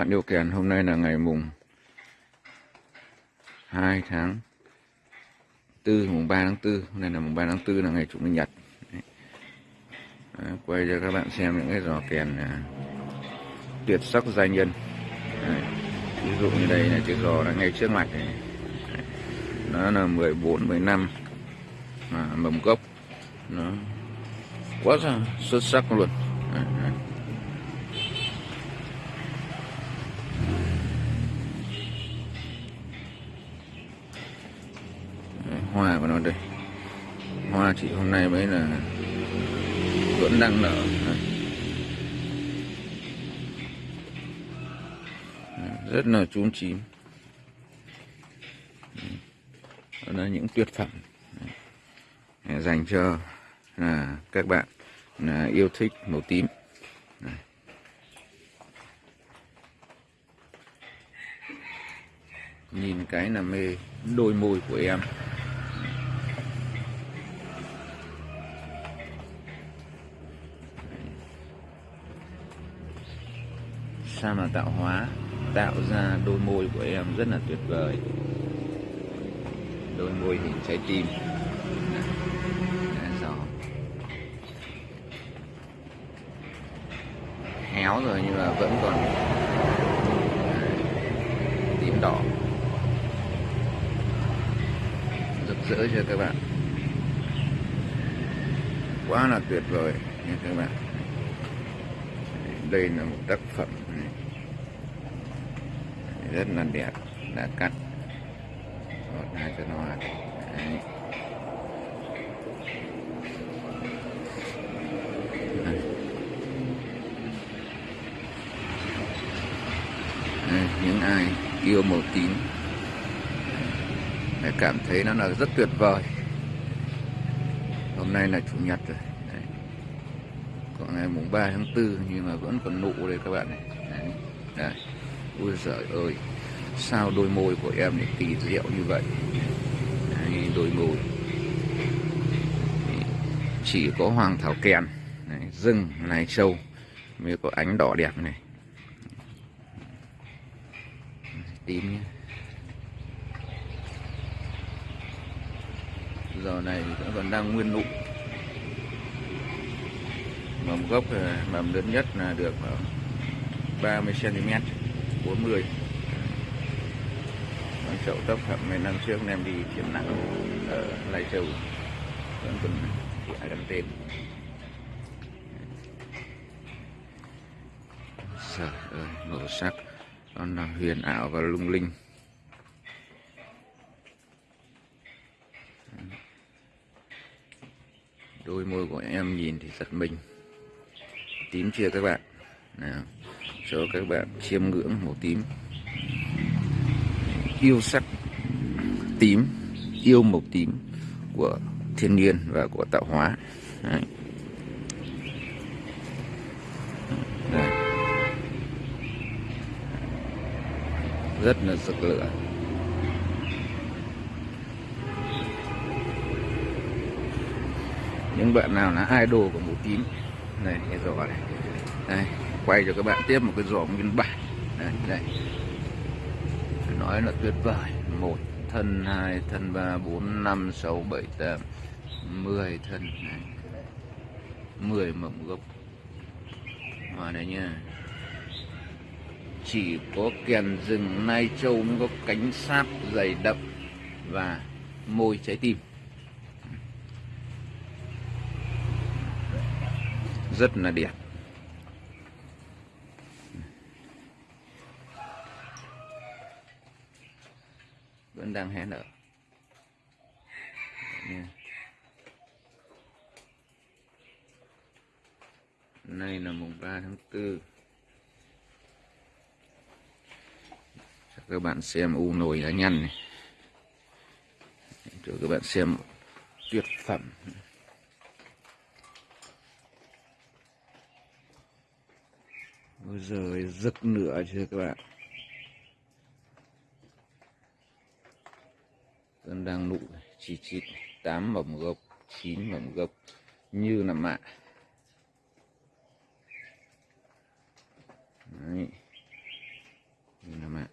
bạn điều kèn hôm nay là ngày mùng 2 tháng 4 mùng 3 tháng 4 hôm nay là mùng 3 tháng 4 là ngày chủ nhật Đấy. Đấy, quay cho các bạn xem những cái giò kèn à, tuyệt sắc giai nhân Đấy. ví dụ như đây là chiếc giò là ngay trước mặt này Đấy. nó là 14 15 à, mầm gốc nó quá xuất sắc luôn Đấy, đấy. Hoa của nó đây. Hoa chỉ hôm nay mới là vẫn đang nở. Rất là chúm chím. Đó là những tuyệt phẩm. Dành cho là các bạn là yêu thích màu tím. Nhìn cái là mê đôi môi của em. Sao mà tạo hóa tạo ra đôi môi của em rất là tuyệt vời. Đôi môi hình trái tim. Đấy, héo rồi nhưng mà vẫn còn à, tím đỏ. Rực rỡ cho các bạn? Quá là tuyệt vời nha các bạn. Đây là một tác phẩm rất là đẹp đã cắt một hai chân hoa Đấy. Đây. Những ai yêu màu tím để cảm thấy nó là rất tuyệt vời hôm nay là chủ nhật rồi Đấy. còn ngày mùng 3 tháng 4 nhưng mà vẫn còn nụ đây các bạn này Đấy. Đấy ôi giời ơi sao đôi môi của em lại kỳ diệu như vậy? Đấy, đôi môi. Chỉ có hoàng thảo kèn Đấy, rừng này trâu mới có ánh đỏ đẹp này. Tím nhé. Giờ này thì vẫn còn đang nguyên nụ. Mầm gốc à, mầm lớn nhất là được à, 30 cm 40 con chậu tóc phẩm mấy năm trước em đi triển nặng ở Lai Châu. Vẫn còn ai đăng tên? Trời ơi, màu sắc. Nó là huyền ảo và lung linh. Đôi môi của em nhìn thì giật mình. Tím chưa các bạn? Nào cho các bạn chiêm ngưỡng màu tím. Yêu sắc tím, yêu màu tím của thiên nhiên và của tạo hóa. Đấy. Đây. rất là rực lửa. Những bạn nào là idol của màu tím. Này rõ này. Đây quay cho các bạn tiếp một cái rổ nguyên bản. Đây đây. Phải nói là tuyệt vời. Một thân, hai thân, ba, bốn, năm, sáu, bảy, tám, mười thân. Này. Mười mầm gốc. Hoa đấy nha. Chỉ có kèn rừng nai châu mới có cánh sáp dày đậm và môi trái tim. Rất là đẹp. Vẫn đang hé nở. Dạ. Nay là mùng 3 tháng 4 cho các bạn xem u nồi lá nhăn này. Cho các bạn xem tuyệt phẩm. Ôi giời rực nửa chưa các bạn? Vẫn đang nụ chỉ chỉ tám mầm gốc chín mầm gốc như là mạ Đấy. như là mạ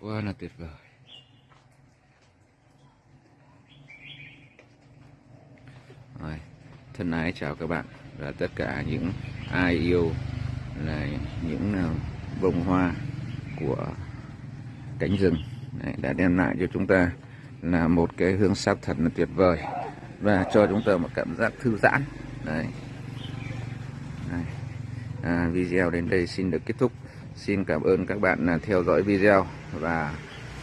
Quá là tuyệt vời. Rồi, thân ái chào các bạn và tất cả những ai yêu là những à, bông hoa của cánh rừng. Đấy, đã đem lại cho chúng ta là một cái hương sắc thật là tuyệt vời và cho chúng ta một cảm giác thư giãn. Đấy. Đấy. À, video đến đây xin được kết thúc. Xin cảm ơn các bạn là theo dõi video và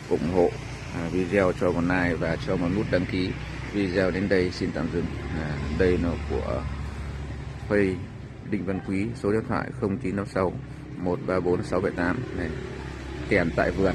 ủng hộ à, video cho một like và cho một nút đăng ký. Video đến đây xin tạm dừng. À, đây là của Phây Đinh Văn Quý số điện thoại 0956 134 678 này kèm tại vườn.